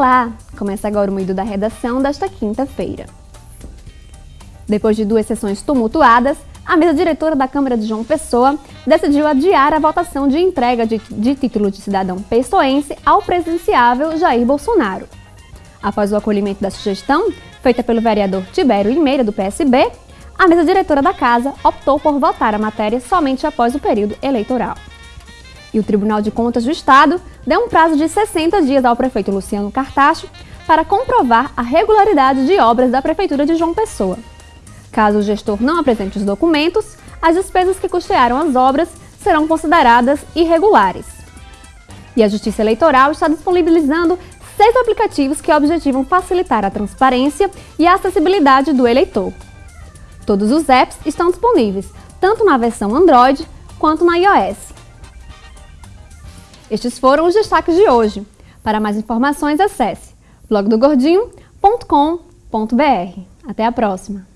Olá! Começa agora o Moído da Redação desta quinta-feira. Depois de duas sessões tumultuadas, a mesa diretora da Câmara de João Pessoa decidiu adiar a votação de entrega de, de título de cidadão pessoense ao presidenciável Jair Bolsonaro. Após o acolhimento da sugestão, feita pelo vereador Tibério Limeira, do PSB, a mesa diretora da Casa optou por votar a matéria somente após o período eleitoral. E o Tribunal de Contas do Estado deu um prazo de 60 dias ao prefeito Luciano Cartacho para comprovar a regularidade de obras da Prefeitura de João Pessoa. Caso o gestor não apresente os documentos, as despesas que custearam as obras serão consideradas irregulares. E a Justiça Eleitoral está disponibilizando seis aplicativos que objetivam facilitar a transparência e a acessibilidade do eleitor. Todos os apps estão disponíveis, tanto na versão Android quanto na iOS. Estes foram os destaques de hoje. Para mais informações, acesse blogdogordinho.com.br. Até a próxima!